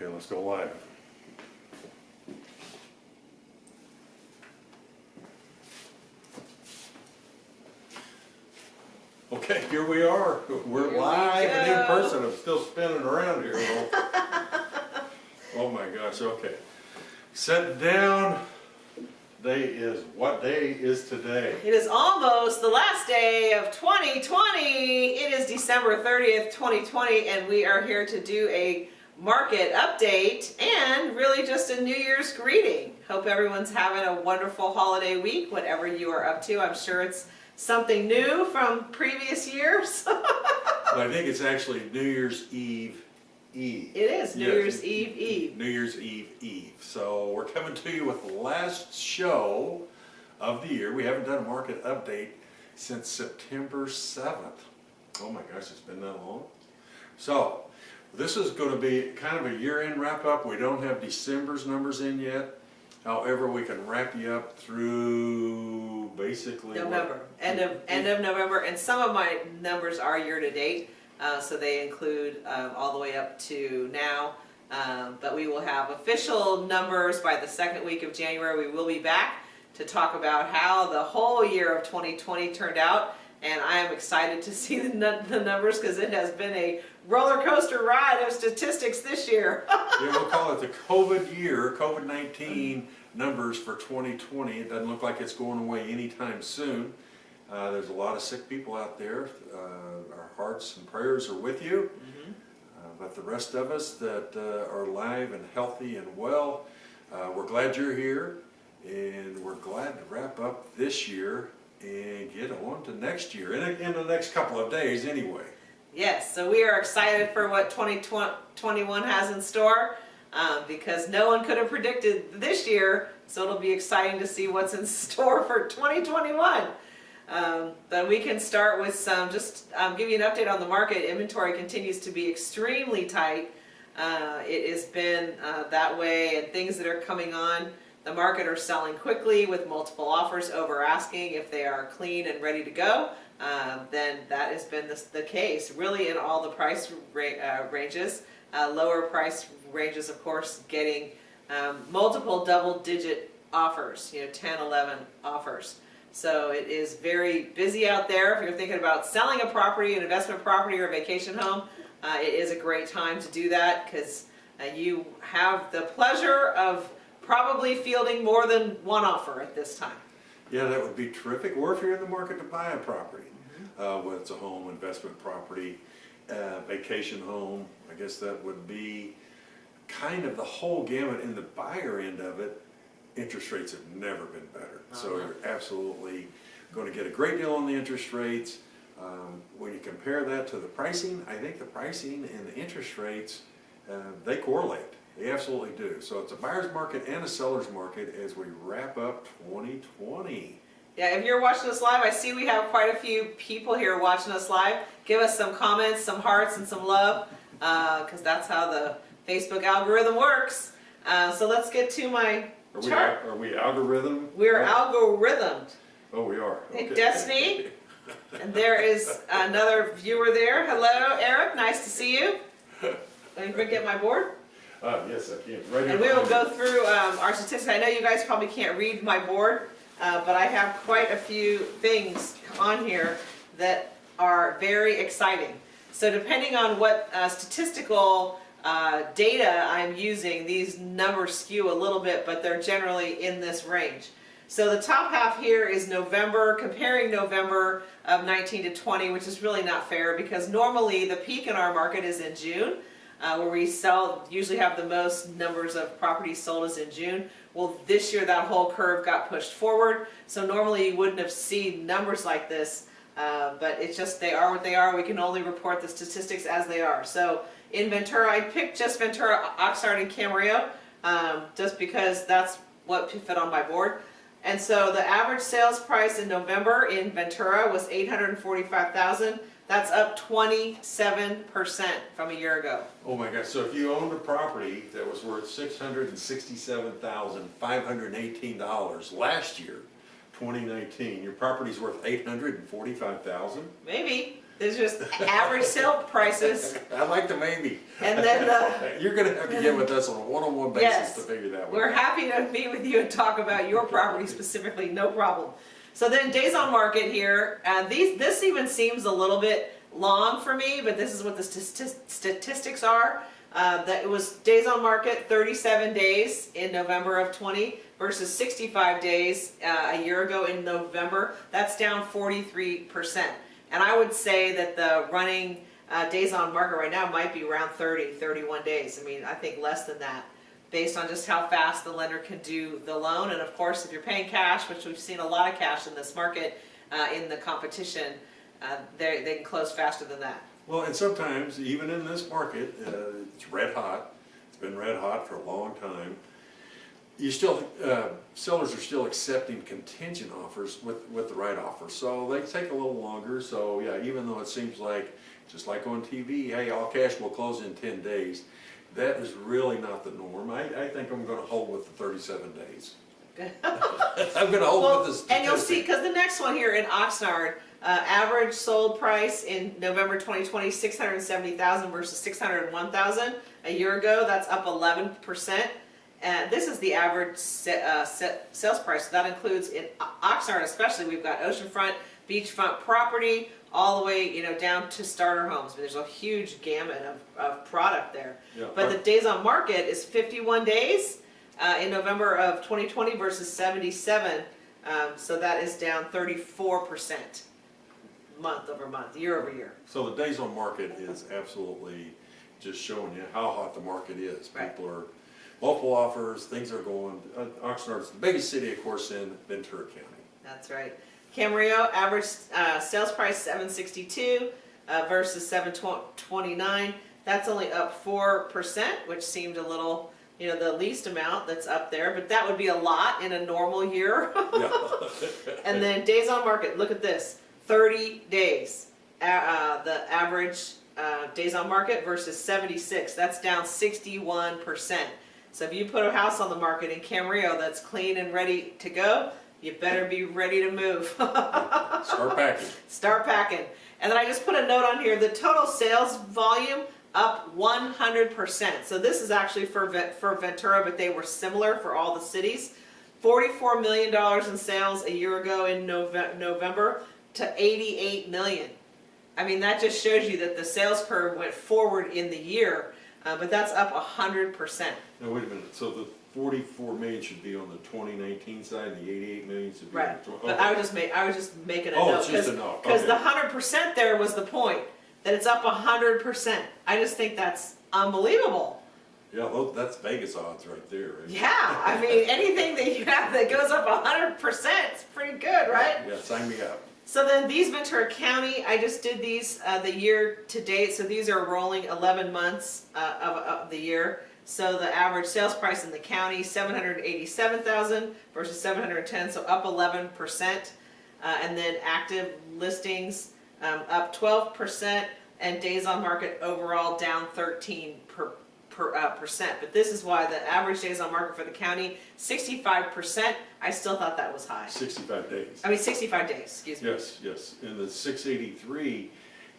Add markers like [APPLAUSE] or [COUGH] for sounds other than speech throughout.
Okay, let's go live. Okay, here we are. We're Here we live and in go. person. I'm still spinning around here. [LAUGHS] Oh my gosh, okay. Set down. Day is, what day is today? It is almost the last day of 2020. It is December 30th, 2020, and we are here to do a market update and really just a New Year's greeting. Hope everyone's having a wonderful holiday week, whatever you are up to. I'm sure it's something new from previous years. [LAUGHS] But I think it's actually New Year's Eve Eve. it is New Yes. Year's Eve Eve. New Year's Eve Eve. So we're coming to you with the last show of the year. We haven't done a market update since September 7th. Oh my gosh, it's been that long. So this is going to be kind of a year-end wrap-up. We don't have December's numbers in yet. However, we can wrap you up through basically what- November, end of, end of November, and some of my numbers are year-to-date, uh, so they include, um, all the way up to now. Um, but we will have official numbers by the second week of January, we will be back to talk about how the whole year of twenty twenty turned out. And I am excited to see the, the numbers, cause it has been a roller coaster ride of statistics this year. [LAUGHS] Yeah, we'll call it the COVID year, COVID-19 numbers for 2020. It doesn't look like it's going away anytime soon. Uh, There's a lot of sick people out there. Uh, Our hearts and prayers are with you. Uh, But the rest of us that uh, are alive and healthy and well, uh, we're glad you're here. And we're glad to wrap up this year and get on to next year, in, in the next couple of days anyway. Yes, so we are excited for what 2021 has in store um, because no one could have predicted this year, so it'll be exciting to see what's in [LAUGHS] store for 2021. Um, but we can start with some, just um, give you an update on the market. Inventory continues to be extremely tight. Uh, it has been uh, that way, and things that are coming on the market are selling quickly with multiple offers over asking if they are clean and ready to go. Um, then that has been the, the case, really in all the price ra uh, ranges. Uh, lower price ranges, of course, getting um, multiple double-digit offers, you know, 10, 11 offers. So it is very busy out there. If you're thinking about selling a property, an investment property or a vacation home, uh, it is a great time to do that because uh, you have the pleasure of probably fielding more than one offer at this time. Yeah, that would be terrific. Or if you're in the market to buy a property, uh, whether it's a home, investment property, uh, vacation home, I guess that would be kind of the whole gamut. In the buyer end of it, interest rates have never been better. So Uh-huh. you're absolutely going to get a great deal on the interest rates. Um, when you compare that to the pricing, I think the pricing and the interest rates, uh, they correlate. They absolutely do. So it's a buyer's market and a seller's market as we wrap up 2020. Yeah, if you're watching us live, I see we have quite a few people here watching us live. Give us some comments, some hearts, and some love, because that's how the Facebook algorithm works. Uh, so let's get to my Are we, are we algorithm? We're oh, algorithmed. Oh, we are. Okay. Destiny. [LAUGHS] And there is another viewer there. Hello, Eric. Nice to see you. Let me get my board. Uh, yes, I can. Right. And we will go through um, our statistics. I know you guys probably can't read my board, uh, but I have quite a few things on here that are very exciting. So depending on what uh, statistical uh, data I'm using, these numbers skew a little bit, but they're generally in this range. So the top half here is November, comparing November of 19 to 20, which is really not fair because normally the peak in our market is in June uh, where we sell, usually have the most numbers of properties sold is in June. Well, this year that whole curve got pushed forward, so normally you wouldn't have seen numbers like this, uh, but it's just they are what they are. We can only report the statistics as they are. So in Ventura, I picked just Ventura, Oxnard, and Camarillo, um, just because that's what fit on my board. And so the average sales price in November in Ventura was 845,000. That's up 27% from a year ago. Oh my gosh, so if you owned a property that was worth six hundred and sixty-seven thousand, five hundred and eighteen dollars last year, twenty nineteen, your property's worth eight hundred and forty-five thousand? Maybe. There's just average sale prices, [LAUGHS] I like the maybe. and then the, uh, [LAUGHS] You're gonna have to get with us on a one-on-one basis Yes. to figure that one we're out. happy to meet with you and talk about your property specifically, no problem. So then days on market here, uh, these, this even seems a little bit long for me, but this is what the sti- statistics are. Uh, that it was days on market, thirty-seven days in November of twenty versus sixty-five days, uh, a year ago in November. That's down forty-three percent. And I would say that the running, uh, days on market right now might be around 30, 31 days. I mean, I think less than that, based on just how fast the lender can do the loan. And of course, if you're paying cash, which we've seen a lot of cash in this market, uh, in the competition, uh, they, can close faster than that. Well, and sometimes, even in this market, uh, it's red hot, it's been red hot for a long time. You still, uh, sellers are still accepting contingent offers with, with the right offer, so they take a little longer, so yeah, even though it seems like, just like on TV, hey, all cash will close in ten days, that is really not the norm. I, I think I'm gonna hold with the thirty-seven days. [LAUGHS] I'm gonna hold Well, with the and you'll see, because the next one here in Oxnard, uh, average sold price in November 2020, 670,000 versus 601,000 a year ago. That's up 11%. And this is the average uh, sa- sales price. That includes in O- Oxnard, especially. We've got oceanfront, beachfront property, all the way you know down to starter homes. I mean, There's a huge gamut of, of product there. Yeah, But the days on market is 51 days uh, in November of 2020 versus 77. Um, so that is down 34% month over month, year over year. So the days on market is absolutely just showing you how hot the market is. Right. People are, multiple offers, things are going, uh, Oxnard's the biggest city, of course, in Ventura County. That's right. Camarillo, average uh, sales price 762 uh, versus 729. That's only up 4%, which seemed a little, you know, the least amount that's up there, but that would be a lot in a normal year. [LAUGHS] And then days on market, look at this, thirty days. Uh, the average, uh, days on market versus seventy-six, that's down sixty-one percent. So if you put a house on the market in Camarillo that's clean and ready to go, you better be ready to move. [LAUGHS] Start packing. Start packing. And then I just put a note on here, the total sales volume up one hundred percent. So this is actually for for Ventura, but they were similar for all the cities. Forty-four million dollars in sales a year ago in Nove- November to eighty-eight million. I mean, that just shows you that the sales curve went forward in the year, uh, but that's up hundred percent. Now, wait a minute, so the forty-four million should be on the twenty nineteen side, and the eighty-eight million should be on Right, the twenty? but I was just ma- I was just making a Oh, note, it's just cause, a note, 'cause the okay. hundred percent there was the point, that it's up a hundred percent. I just think that's unbelievable. Yeah, tho- that's Vegas odds right there, right? Yeah, I mean, [LAUGHS] anything that you have that goes up a hundred percent, it's pretty good, right? Yeah, sign me up. So then these Ventura County, I just did these, uh, the year to date, so these are rolling eleven months, uh, of, of the year. So the average sales price in the county, seven hundred eighty-seven thousand versus seven hundred ten, so up eleven percent. Uh, and then active listings, um, up twelve percent, and days on market overall down thirteen per, per, uh, percent. But this is why the average days on market for the county, sixty-five percent, I still thought that was high. Sixty-five days. I mean, sixty-five days, excuse me. Yes, yes, and the six eighty-three,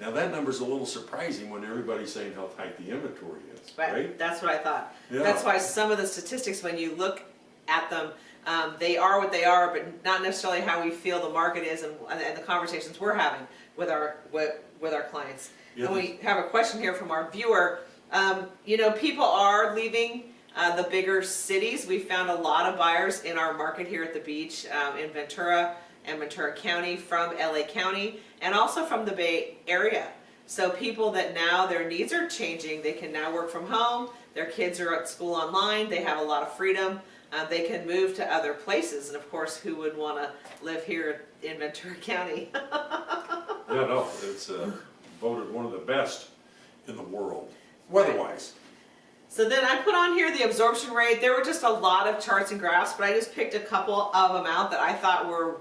now that number's a little surprising when everybody's saying how tight the inventory is, Right, right? that's what I thought. Yeah. That's why some of the statistics, when you look at them, um, they are what they are, but not necessarily how we feel the market is and, and the conversations we're having with our, with, with our clients. Yeah, And we have a question here from our viewer. Um, you know, people are leaving, uh, the bigger cities. We found a lot of buyers in our market here at the beach, um, in Ventura and Ventura County from LA County and also from the Bay Area. So people that now their needs are changing, they can now work from home, their kids are at school online, they have a lot of freedom, uh, they can move to other places, and of course, who would wanna live here in Ventura [LAUGHS] County? Yeah, no, it's, uh, voted one of the best in the world, weather-wise. So then I put on here the absorption rate. There were just a lot of charts and graphs, but I just picked a couple of them out that I thought were,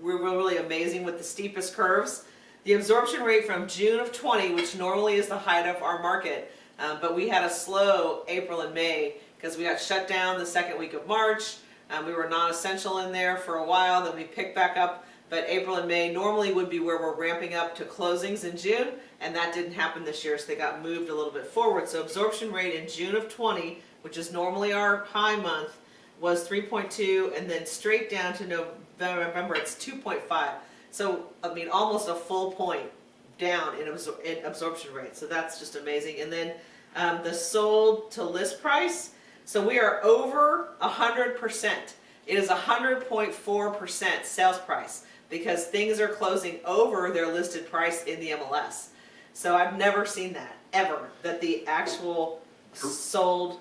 were really amazing with the steepest curves. The absorption rate from June of 20, which normally is the height of our market, um, but we had a slow April and May because we got shut down the second week of March. Um, we were non-essential in there for a while, then we picked back up But April and May normally would be where we're ramping up to closings in June, and that didn't happen this year, so they got moved a little bit forward. So absorption rate in June of twenty, which is normally our high month, was three point two, and then straight down to November, it's two point five. So, I mean, almost a full point down in absor- in absorption rate, so that's just amazing. And then, um, the sold to list price, so we are over a hundred percent. It is a hundred point four percent sales price, because things are closing over their listed price in the MLS. So I've never seen that, ever, that the actual sold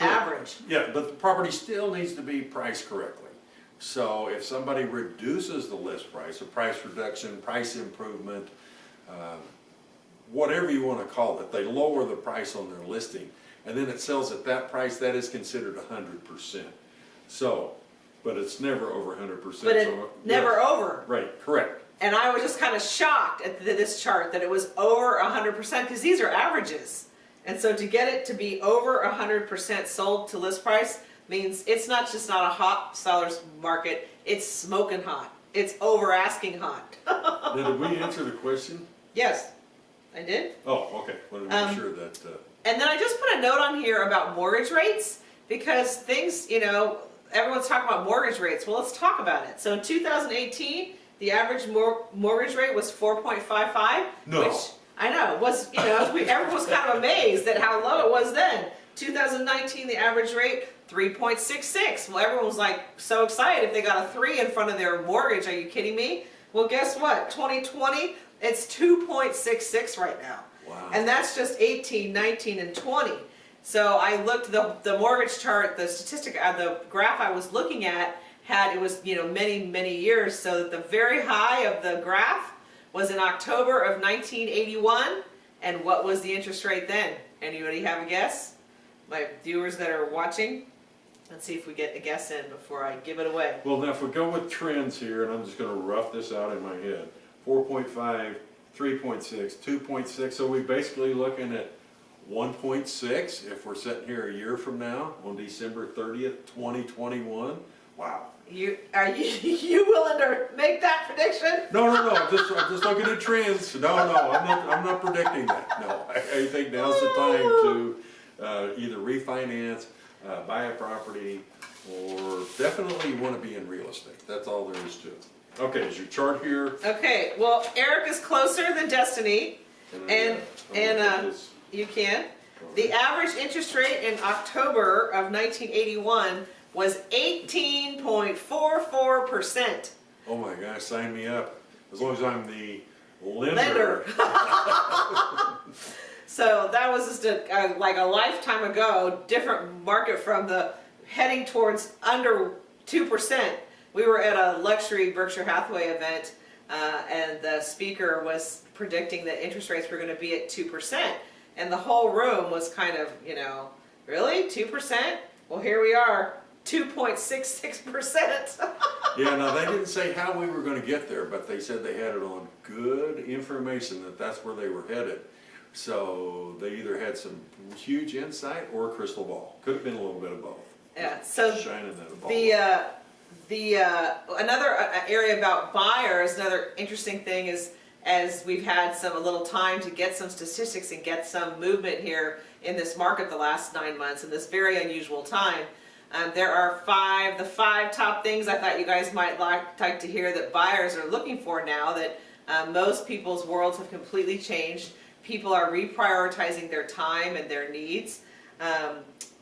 average. Yeah, but the property still needs to be priced correctly. So if somebody reduces the list price, a price reduction, price improvement, um, whatever you wanna call it, they lower the price on their listing, and then it sells at that price, that is considered hundred percent. So, but it's never over hundred percent. But it never over. Right, correct. And I was just kind of shocked at th- this chart that it was over hundred percent, because these are averages. And so to get it to be over hundred percent sold to list price means it's not just not a hot seller's market, it's smoking hot. It's over asking hot. [LAUGHS] Did we answer the question? Yes, I did. Oh, okay, wanted to Um, make sure that, uh, And then I just put a note on here about mortgage rates because things, you know, everyone's talking about mortgage rates. Well, let's talk about it. So in 2018, the average mor- mortgage rate was 4.55. No. Which I know was, you know, everyone was kind of amazed at how low it was then. 2019, the average rate 3.66. Well, everyone was like so excited if they got a three in front of their mortgage. Are you kidding me? Well, guess what? 2020, it's 2.66 right now. wow. And that's just 18, 19, and 20. So I looked, the, the mortgage chart, the statistic, uh, the graph I was looking at had, it was, you know, many, many years. So that the very high of the graph was in October of 1981. And what was the interest rate then? Anybody have a guess? My viewers that are watching? Let's see if we get a guess in before I give it away. Well, now if we go with trends here, and I'm just gonna rough this out in my head, 4.5, 3.6, 2.6, so we're basically looking at 1.6 if we're sitting here a year from now, on December 30th, 2021. Wow. You, are you, [LAUGHS] you willing to make that prediction? No, no, no, I'm just, I'm just looking at trends. No, no, I'm not, I'm not predicting that, no. I, I think now's the time to, uh, either refinance, uh, buy a property, or definitely you wanna be in real estate. That's all there is to it. Okay, is your chart here? Okay, well, Eric is closer than Destiny. I, And- uh, and, uh, You can. The average interest rate in October of 1981 was 18.44%. Oh my gosh, sign me up. As long as I'm the lender. Lender. [LAUGHS] [LAUGHS] So that was just a, a, like a lifetime ago, different market from the heading towards under 2%. We were at a luxury Berkshire Hathaway event, uh, and the speaker was predicting that interest rates were going to be at 2%. And the whole room was kind of, you know, really? 2%? Well, here we are, 2.66%. [LAUGHS] Yeah, now they didn't say how we were gonna get there, but they said they had it on good information that that's where they were headed. So they either had some huge insight or a crystal ball. Could have been a little bit of both. yeah, so Shining that ball. The, uh, the, uh, another uh, area about buyers, another interesting thing is, as we've had some, a little time to get some statistics and get some movement here in this market the last nine months, in this very unusual time, um, there are five, the five top things I thought you guys might like, like to hear that buyers are looking for now that, uh, most people's worlds have completely changed. People are reprioritizing their time and their needs. Um,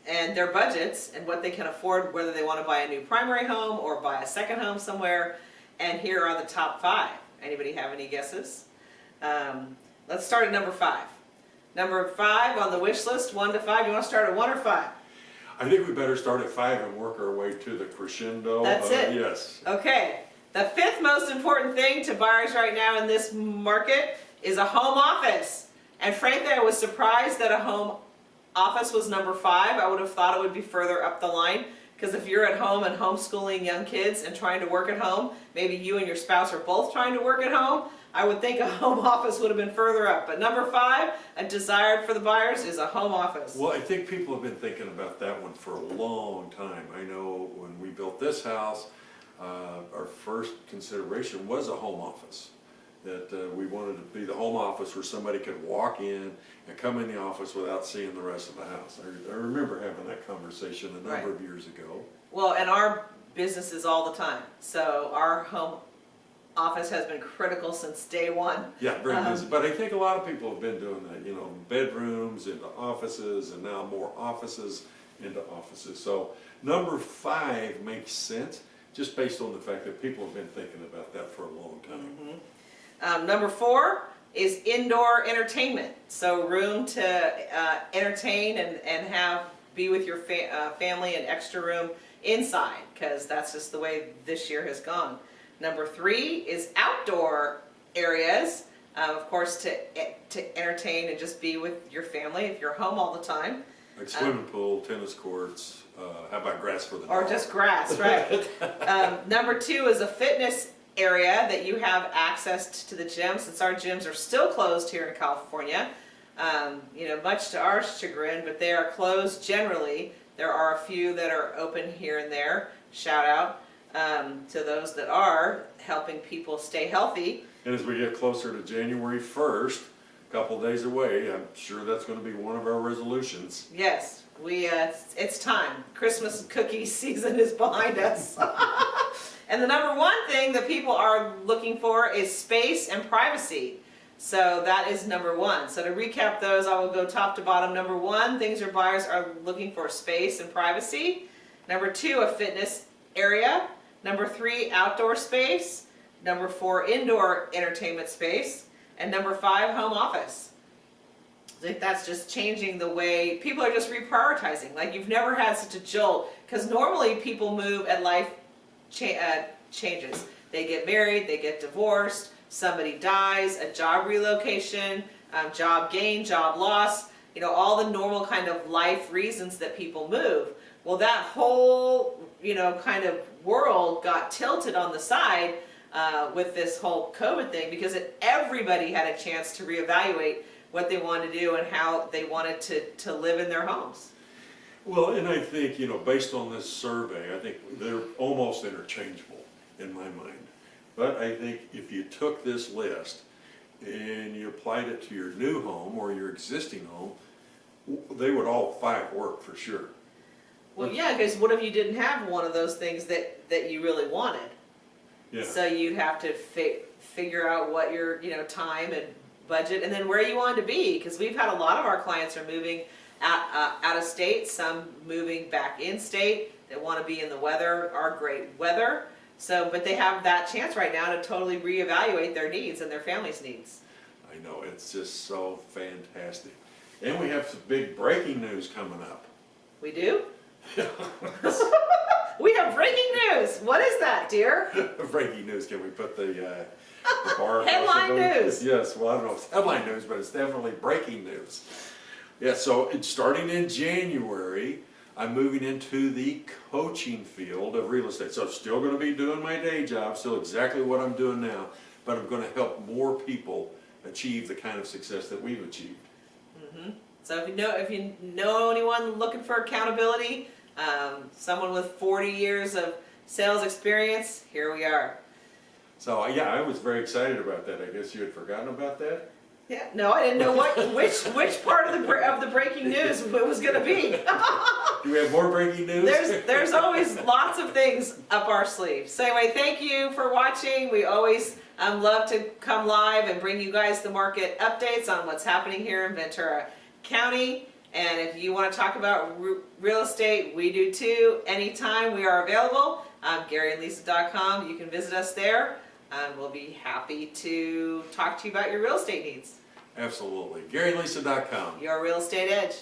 and their budgets and what they can afford, whether they want to buy a new primary home or buy a second home somewhere. And here are the top five. Anybody have any guesses? Um, let's start at number five. Number five on the wish list, one to five. You want to start at one or five? I think we better start at five and work our way to the crescendo. That's Uh, it. Yes. Okay. The fifth most important thing to buyers right now in this market is a home office. And frankly, I was surprised that a home office was number five. I would have thought it would be further up the line. Because if you're at home and homeschooling young kids and trying to work at home, maybe you and your spouse are both trying to work at home, I would think a [LAUGHS] home office would have been further up. But number five, a desired for the buyers, is a home office. Well, I think people have been thinking about that one for a long time. I know when we built this house, uh, our first consideration was a home office. That uh, we wanted to be the home office where somebody could walk in and come in the office without seeing the rest of the house. I, I remember having that conversation a number Right. of years ago. Well, and our business is all the time, so our home office has been critical since day one. Yeah, very Um, busy, but I think a lot of people have been doing that, you know, bedrooms into offices, and now more offices into offices. So number five makes sense, just based on the fact that people have been thinking about that for a long time. Um, number four is indoor entertainment, so room to uh, entertain and, and have, be with your fa- uh, family and extra room inside, because that's just the way this year has gone. Number three is outdoor areas, uh, of course, to, to entertain and just be with your family if you're home all the time. Like swimming pool, tennis courts, uh, how about grass for the Or just grass, right? [LAUGHS] um, number two is a fitness area that you have access to the gym, since our gyms are still closed here in California. Um, you know, much to our chagrin, but they are closed generally. There are a few that are open here and there. Shout out um, to those that are helping people stay healthy. And as we get closer to January first, a couple days away, I'm sure that's gonna be one of our resolutions. Yes, we. Uh, it's time. Christmas cookie [LAUGHS] season is behind us. [LAUGHS] and the number one thing that people are looking for is space and privacy. So that is number one. So to recap those, I will go top to bottom. Number one, things your buyers are looking for space and privacy. Number two, a fitness area. Number three, outdoor space. Number four, indoor entertainment space. And number five, home office. Think that's just changing the way people are just reprioritizing. Like you've never had such a jolt because normally people move and life cha- uh, changes. They get married, they get divorced, somebody dies, a job relocation, um, job gain, job loss. You know all the normal kind of life reasons that people move. Well, that whole you know kind of world got tilted on the side uh, with this whole COVID thing because it, everybody had a chance to reevaluate what they wanted to do and how they wanted to, to live in their homes. Well, and I think, you know, based on this survey, I think they're almost interchangeable in my mind. But I think if you took this list and you applied it to your new home or your existing home, they would all five work for sure. Well, yeah, because what if you didn't have one of those things that, that you really wanted? Yeah, So you'd have to fi- figure out what your, you know, time and budget and then where you wanted to be. Because we've had a lot of our clients are moving out, uh, out of state, some moving back in state. They want to be in the weather, our great weather. So, but they have that chance right now to totally reevaluate their needs and their family's needs. I know, it's just so fantastic. And we have some big breaking news coming up. We do? [LAUGHS] [LAUGHS] we have breaking news. What is that, dear? [LAUGHS] Breaking news, can we put the, uh, the bar? Headline news. Yes, well, I don't know if it's headline news, but it's definitely breaking news. Yeah, so starting in January, I'm moving into the coaching field of real estate. So I'm still gonna be doing my day job, still exactly what I'm doing now, but I'm gonna help more people achieve the kind of success that we've achieved. Mm -hmm. So if you know if you know anyone looking for accountability, um, someone with 40 years of sales experience, here we are. So, yeah, I was very excited about that. I guess you had forgotten about that? Yeah, no, I didn't know what which which part of the of the breaking news it was going to be. [LAUGHS] Do we have more breaking news? there's there's always lots of things up our sleeve. So anyway, thank you for watching. We always um, love to come live and bring you guys the market updates on what's happening here in Ventura County. And if you want to talk about real estate, we do too. Anytime we are available, um, GaryandLisa.com. You can visit us there. And we'll be happy to talk to you about your real estate needs. Absolutely. GaryandLisa.com. Your real estate edge.